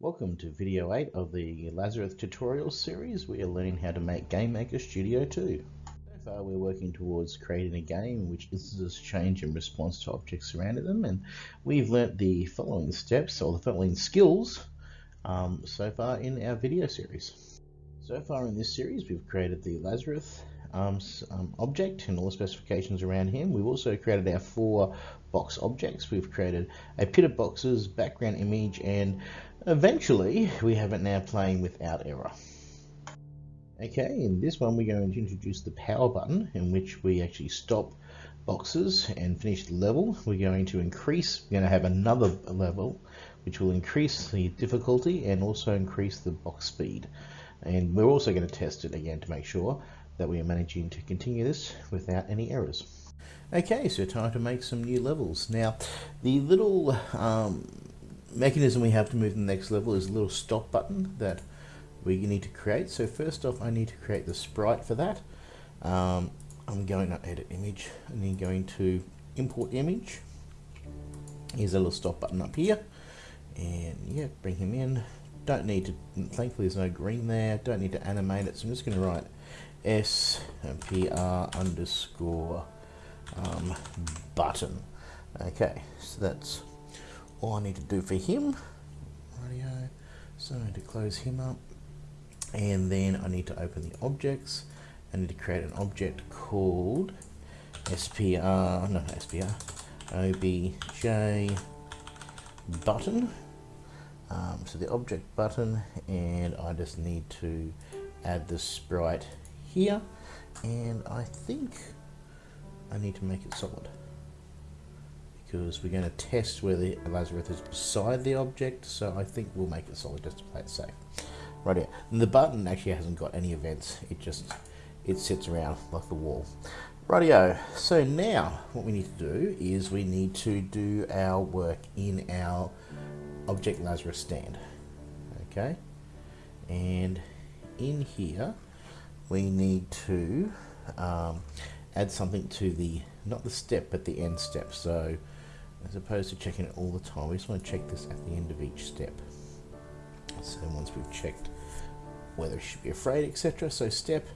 Welcome to video 8 of the Lazarus tutorial series. We are learning how to make GameMaker Studio 2. So far we're working towards creating a game which instances change in response to objects surrounding them and we've learnt the following steps or the following skills um, so far in our video series. So far in this series we've created the Lazarus um, um, object and all the specifications around him. We've also created our four box objects. We've created a pit of boxes, background image, and eventually we have it now playing without error. Okay, in this one we're going to introduce the power button in which we actually stop boxes and finish the level. We're going to increase, we're going to have another level which will increase the difficulty and also increase the box speed. And we're also going to test it again to make sure that we are managing to continue this without any errors. Okay, so time to make some new levels. Now, the little um, mechanism we have to move to the next level is a little stop button that we need to create. So first off, I need to create the sprite for that. Um, I'm going to edit image and then going to import image. Here's a little stop button up here. And yeah, bring him in. Don't need to, thankfully there's no green there. Don't need to animate it. So I'm just going to write S P R underscore um, button. Okay, so that's all I need to do for him. Radio. So I need to close him up. And then I need to open the objects. I need to create an object called SPR, no SPR, OBJ button. Um, so the object button, and I just need to add the sprite here and I think I need to make it solid. Because we're going to test where the Lazarus is beside the object so I think we'll make it solid just to play it safe. Right here. And the button actually hasn't got any events. It just it sits around like the wall. Rightio. So now what we need to do is we need to do our work in our object Lazarus stand okay and in here we need to um, add something to the, not the step, but the end step. So as opposed to checking it all the time, we just want to check this at the end of each step. So once we've checked whether it should be afraid, etc. So step,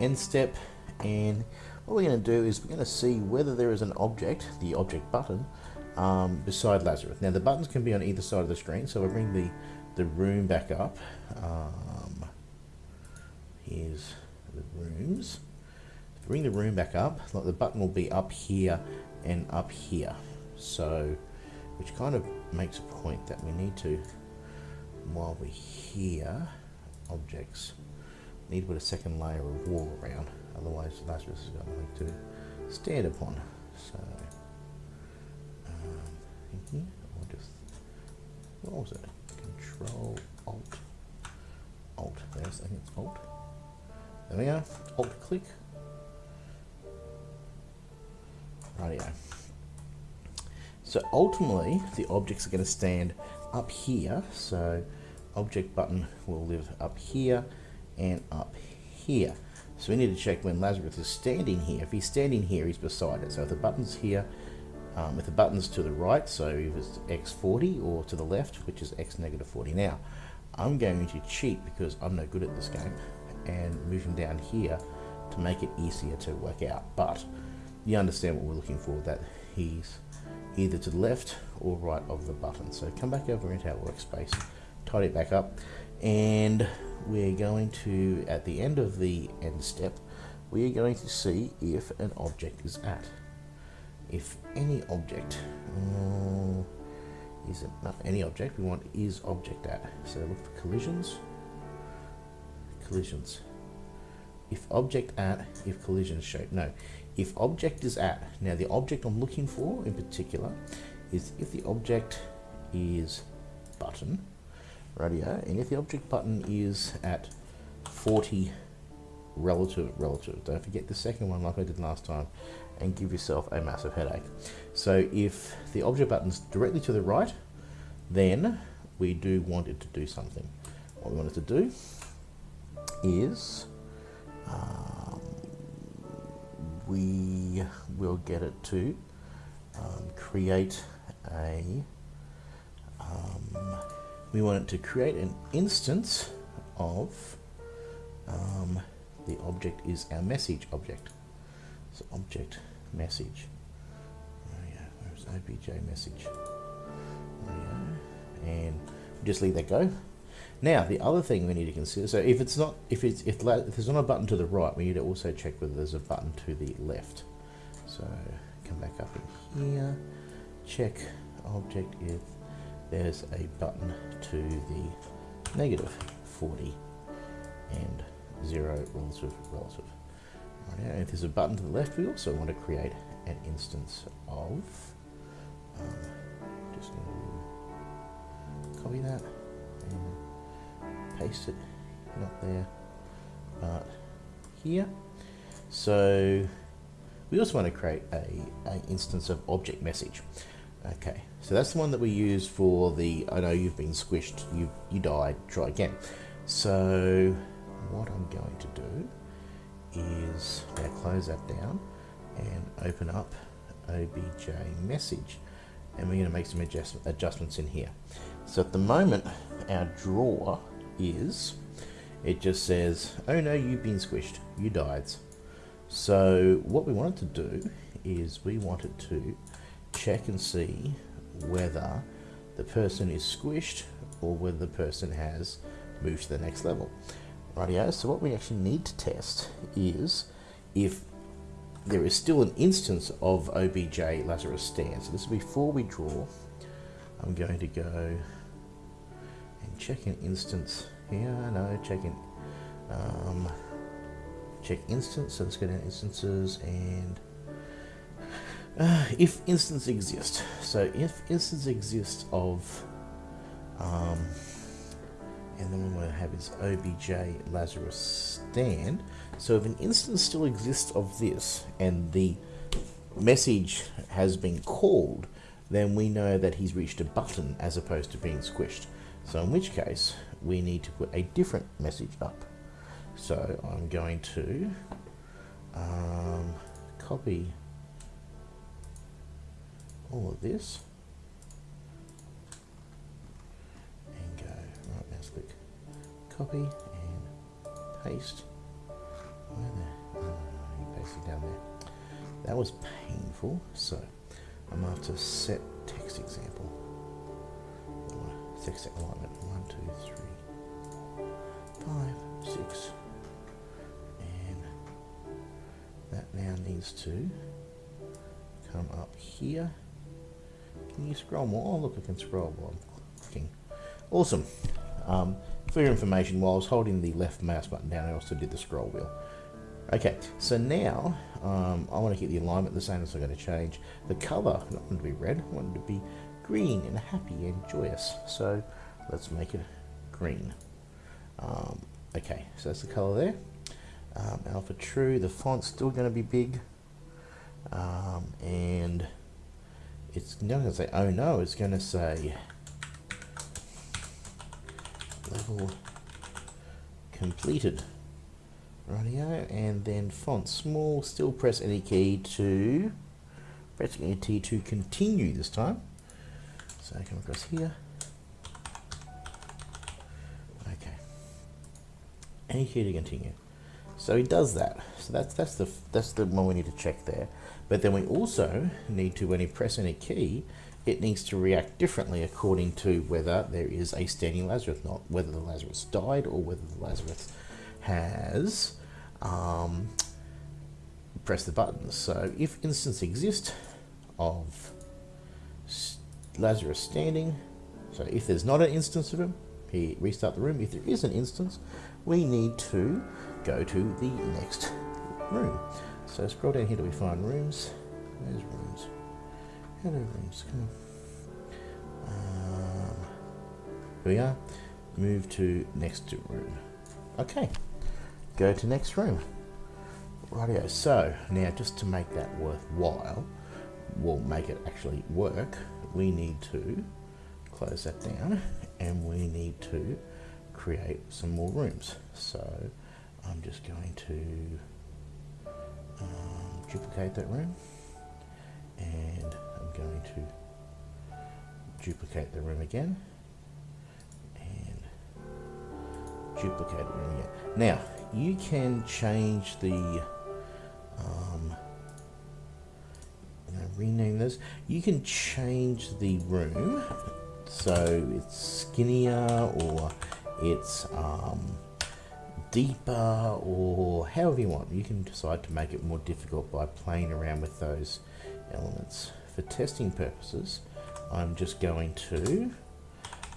end step, and what we're going to do is we're going to see whether there is an object, the object button, um, beside Lazarus. Now the buttons can be on either side of the screen, so I bring the, the room back up. Um, here's the rooms. Bring the room back up, like the button will be up here and up here. So, which kind of makes a point that we need to, while we're here, objects, need to put a second layer of wall around. Otherwise, Lazarus got nothing to stand upon. So, what was it? Control Alt Alt. There's, I think it's Alt. There we go. Alt click. Rightio. So ultimately, the objects are going to stand up here. So object button will live up here and up here. So we need to check when Lazarus is standing here. If he's standing here, he's beside it. So if the button's here, um, if the button's to the right, so if it's x40, or to the left, which is x negative 40. Now, I'm going to cheat because I'm no good at this game and move him down here to make it easier to work out. But you understand what we're looking for, that he's either to the left or right of the button. So come back over into our workspace, tidy it back up, and we're going to, at the end of the end step, we are going to see if an object is at. If any object, uh, is it not any object, we want is object at. So look for collisions, collisions. If object at, if collision shape. No, if object is at. Now the object I'm looking for in particular is if the object is button, radio, and if the object button is at 40 relative, relative. Don't forget the second one like I did last time and give yourself a massive headache. So if the object button's directly to the right, then we do want it to do something. What we want it to do is um, we will get it to um, create a um, we want it to create an instance of um, the object is our message object. So object message. Oh yeah, where's obj message? Oh yeah, and just leave that go. Now the other thing we need to consider. So if it's not, if it's if, if there's not a button to the right, we need to also check whether there's a button to the left. So come back up in here, check object if there's a button to the negative 40 and 0 relative relative. Right now, if there's a button to the left, we also want to create an instance of, um, just copy that and paste it, not there, but here. So we also want to create a, a instance of object message. Okay, so that's the one that we use for the, I know you've been squished, you, you died, try again. So what I'm going to do is now close that down and open up obj message and we're going to make some adjust adjustments in here. So at the moment our draw is, it just says, oh no, you've been squished, you died. So what we wanted to do is we wanted to check and see whether the person is squished or whether the person has moved to the next level. So what we actually need to test is if there is still an instance of OBJ Lazarus stand. So this is before we draw. I'm going to go and check an instance here. No, check in, um, check instance. So let's go down instances and uh, if instance exists. So if instance exists of, um, and then we want to have is obj Lazarus stand. So if an instance still exists of this and the message has been called, then we know that he's reached a button as opposed to being squished. So in which case, we need to put a different message up. So I'm going to um, copy all of this copy and paste where oh, you paste it down there that was painful so I'm after set text example text alignment one two three five six and that now needs to come up here can you scroll more? Oh, look, I can scroll while I'm clicking. Awesome. Um, for your information, while I was holding the left mouse button down, I also did the scroll wheel. Okay, so now um, I want to keep the alignment the same, so I'm going to change the color. I want it to be red, I want it to be green and happy and joyous. So let's make it green. Um, okay, so that's the color there. Um, alpha true, the font's still going to be big. Um, and it's not going to say, oh no, it's going to say level completed. Radio, and then font small, still press any key to, press any key to continue this time. So I come across here. Okay. Any key to continue. So he does that. So that's that's the that's the one we need to check there. But then we also need to, when you press any key, it needs to react differently according to whether there is a standing Lazarus, not whether the Lazarus died or whether the Lazarus has um, pressed the buttons. So if instance exists of Lazarus standing, so if there's not an instance of him, he restart the room. If there is an instance, we need to go to the next room. So scroll down here till we find rooms. Where's rooms? Hello rooms, come on. Um, here we are. Move to next room. Okay, go to next room. Rightio, so now just to make that worthwhile, we'll make it actually work, we need to close that down and we need to create some more rooms. So I'm just going to um, duplicate that room and going to duplicate the room again duplicated room, yeah. Now, you can change the, um, rename this. You can change the room so it's skinnier or it's um, deeper or however you want. You can decide to make it more difficult by playing around with those elements. For testing purposes, I'm just going to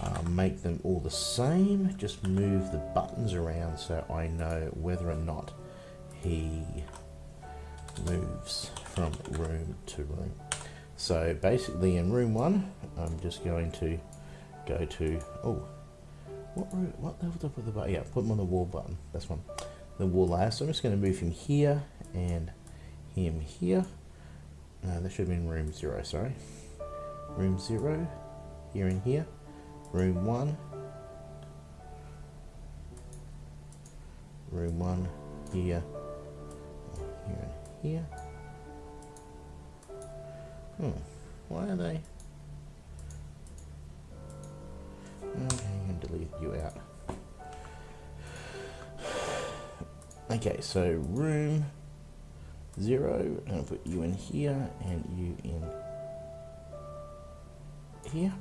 uh, make them all the same, just move the buttons around so I know whether or not he moves from room to room. So basically in room one, I'm just going to go to, oh, what room, what level up with the button? Yeah, put him on the wall button, this one, the wall layer. So I'm just going to move him here and him here. No, that should have been room zero, sorry. Room zero, here and here. Room one. Room one, here, here and here. Hmm, why are they? Okay, and delete you out. Okay, so room zero, I'll put you in here and you in here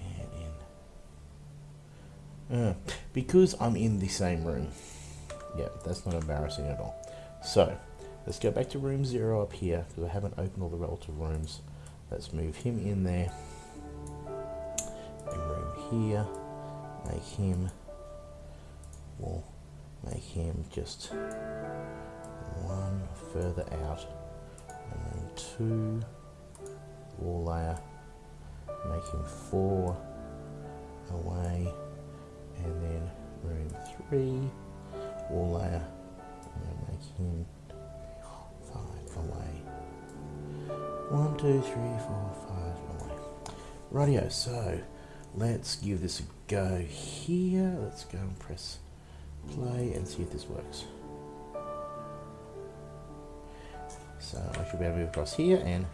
and in. Uh, because I'm in the same room. Yeah, that's not embarrassing at all. So, let's go back to room zero up here because I haven't opened all the relative rooms. Let's move him in there room here, make him, we'll make him just further out, and then two, wall layer, making four away, and then room three, wall layer, and make him five away. One, two, three, four, five away. Radio, so Let's give this a go here. Let's go and press play and see if this works. So I should be able to move across here and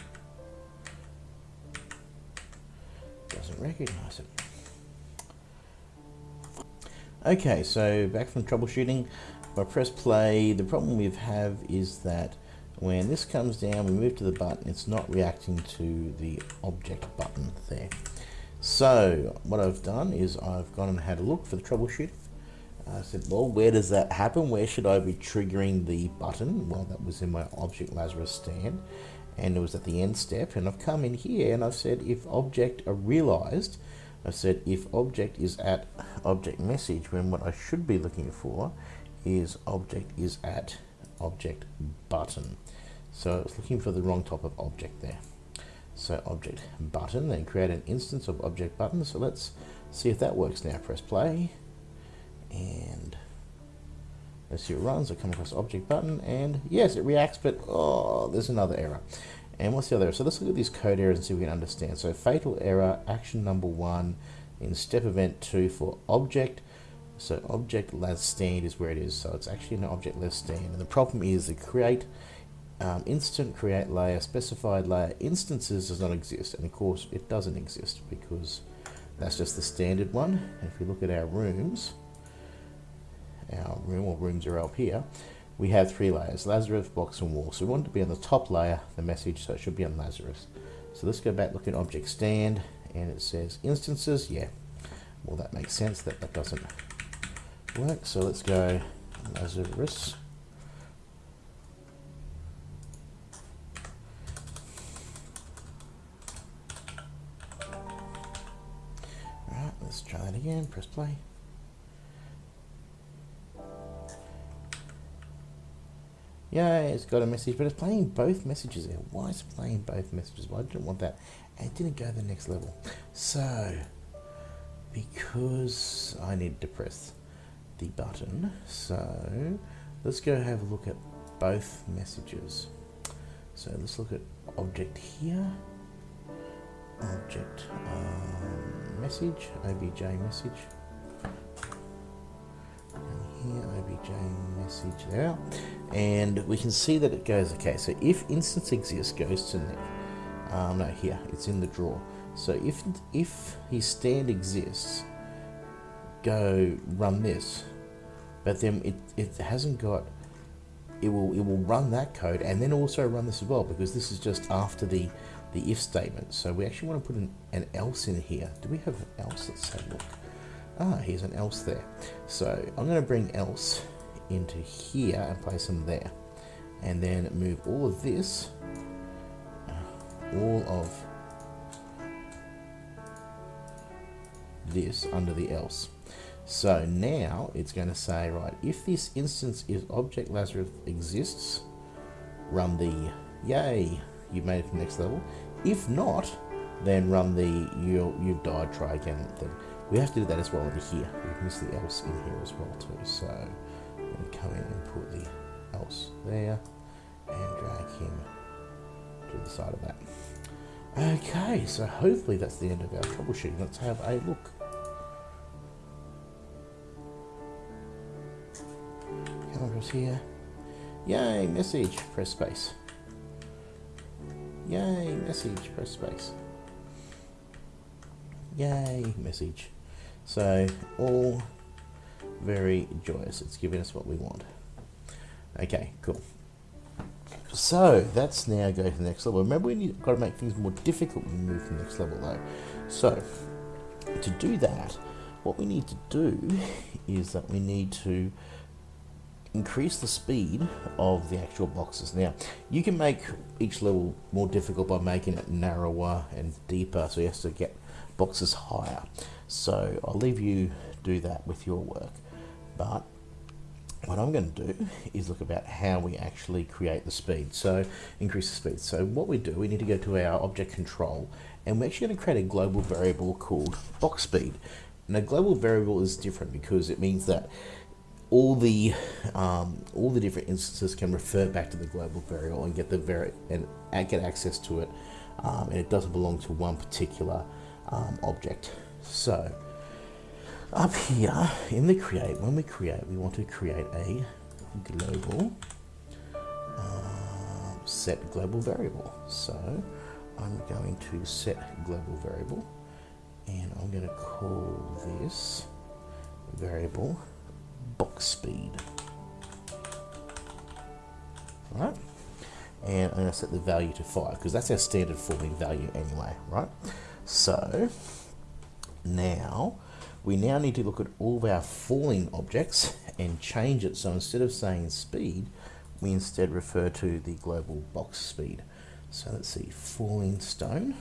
doesn't recognize it. Okay, so back from troubleshooting. If I press play, the problem we have is that when this comes down, we move to the button, it's not reacting to the object button there. So what I've done is I've gone and had a look for the troubleshooting. I said, well, where does that happen? Where should I be triggering the button? Well, that was in my Object Lazarus stand and it was at the end step. And I've come in here and I've said, if object are realized, I've said, if object is at object message, when what I should be looking for is object is at object button. So I was looking for the wrong type of object there. So object button, then create an instance of object button. So let's see if that works now. Press play and let's see it runs. I come across object button and yes, it reacts, but oh, there's another error. And what's the other error? So let's look at these code errors and see if we can understand. So fatal error, action number one in step event two for object. So object las stand is where it is. So it's actually an object less stand. And the problem is the create um, instant create layer specified layer instances does not exist and of course it doesn't exist because that's just the standard one And if we look at our rooms our room or rooms are up here. We have three layers Lazarus box and wall. So we want to be on the top layer the message so it should be on Lazarus. So let's go back look at object stand and it says instances. Yeah. Well that makes sense that that doesn't work. So let's go Lazarus. Let's try that again. Press play. Yeah, it's got a message, but it's playing both messages there. Why is it playing both messages? Well, I didn't want that. And it didn't go to the next level. So, because I need to press the button, so let's go have a look at both messages. So let's look at object here object um, message, obj message. Here, obj message there. And we can see that it goes, okay, so if instance exists goes to next. Um, no, here, it's in the drawer. So if, if his stand exists, go run this, but then it, it hasn't got, it will, it will run that code and then also run this as well because this is just after the, the if statement. So we actually want to put an, an else in here. Do we have an else? Let's have a look. Ah, here's an else there. So I'm going to bring else into here and place them there. And then move all of this, all of this under the else. So now it's going to say, right, if this instance is object Lazarus exists, run the yay, you made it to the next level. If not, then run the you you've died, try again thing. We have to do that as well over here. We miss the else in here as well too. So I'm going to come in and put the else there and drag him to the side of that. Okay, so hopefully that's the end of our troubleshooting. Let's have a look. Come across here. Yay, message, press space. Yay, message, press space. Yay, message. So, all very joyous. It's giving us what we want. Okay, cool. So, that's now go to the next level. Remember, we've got to make things more difficult when we move to the next level, though. So, to do that, what we need to do is that we need to increase the speed of the actual boxes. Now, you can make each level more difficult by making it narrower and deeper, so you have to get boxes higher. So I'll leave you do that with your work. But what I'm going to do is look about how we actually create the speed. So increase the speed. So what we do, we need to go to our object control and we're actually going to create a global variable called box speed. Now global variable is different because it means that all the um, all the different instances can refer back to the global variable and get the vari and get access to it, um, and it doesn't belong to one particular um, object. So up here in the create, when we create, we want to create a global uh, set global variable. So I'm going to set global variable, and I'm going to call this variable box speed. Right? And I'm going to set the value to 5 because that's our standard forming value anyway, right? So now we now need to look at all of our falling objects and change it. So instead of saying speed, we instead refer to the global box speed. So let's see, falling stone.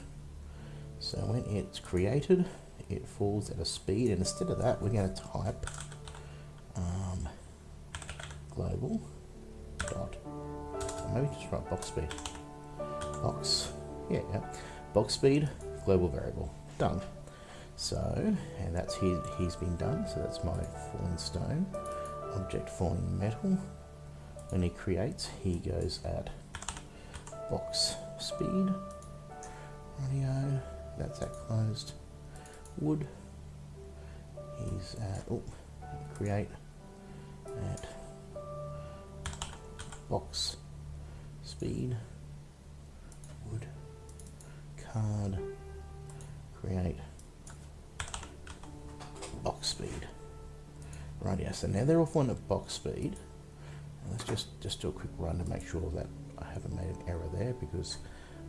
So when it's created, it falls at a speed, and instead of that, we're going to type um, global dot maybe just write box speed box yeah, yeah box speed global variable done so and that's his he's been done. So that's my falling stone object falling metal. When he creates he goes at box speed. Radio that's at closed wood. He's at oh create at box speed right yeah so now they're all on at box speed. Let's just just do a quick run to make sure that I haven't made an error there because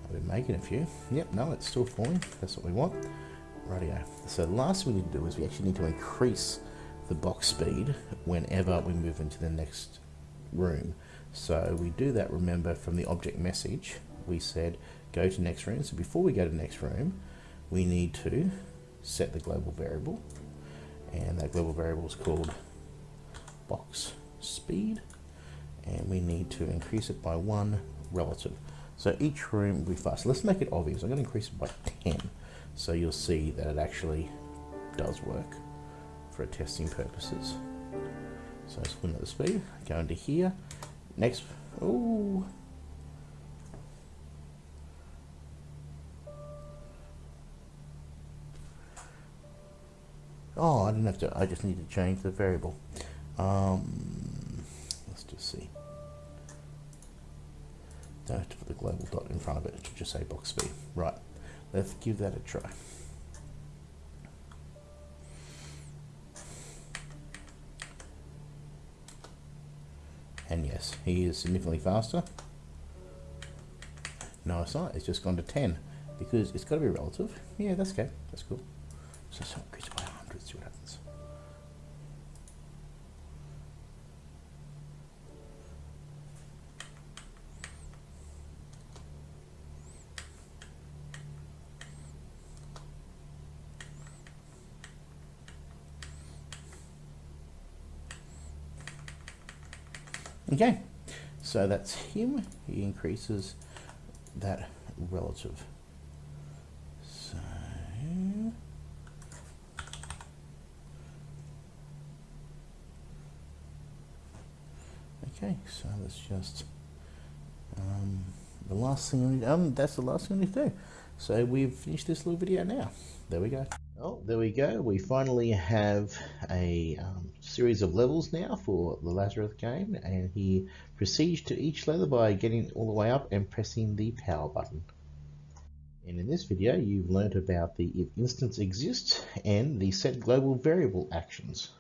I've been making a few. Yep no it's still falling. That's what we want. Radio. So the last thing we need to do is we actually need to increase the box speed whenever we move into the next room. So we do that, remember, from the object message, we said go to next room. So before we go to next room, we need to set the global variable. And that global variable is called box speed. And we need to increase it by one relative. So each room will be faster. Let's make it obvious. I'm going to increase it by 10. So you'll see that it actually does work for testing purposes. So swim at the speed, go into here. Next, oh, Oh, I didn't have to, I just need to change the variable. Um, let's just see. Don't have to put the global dot in front of it. It should just say box B. Right. Let's give that a try. And yes, he is significantly faster. No, it's not. It's just gone to 10 because it's got to be relative. Yeah, that's okay. That's cool. So, so so that's him. He increases that relative. So, okay, so let's just, um, the last thing we need, um, that's the last thing we need to do. So we've finished this little video now. There we go. Oh, there we go. We finally have a um, series of levels now for the Lazarus game, and he proceeds to each level by getting all the way up and pressing the power button. And in this video, you've learnt about the if instance exists and the set global variable actions.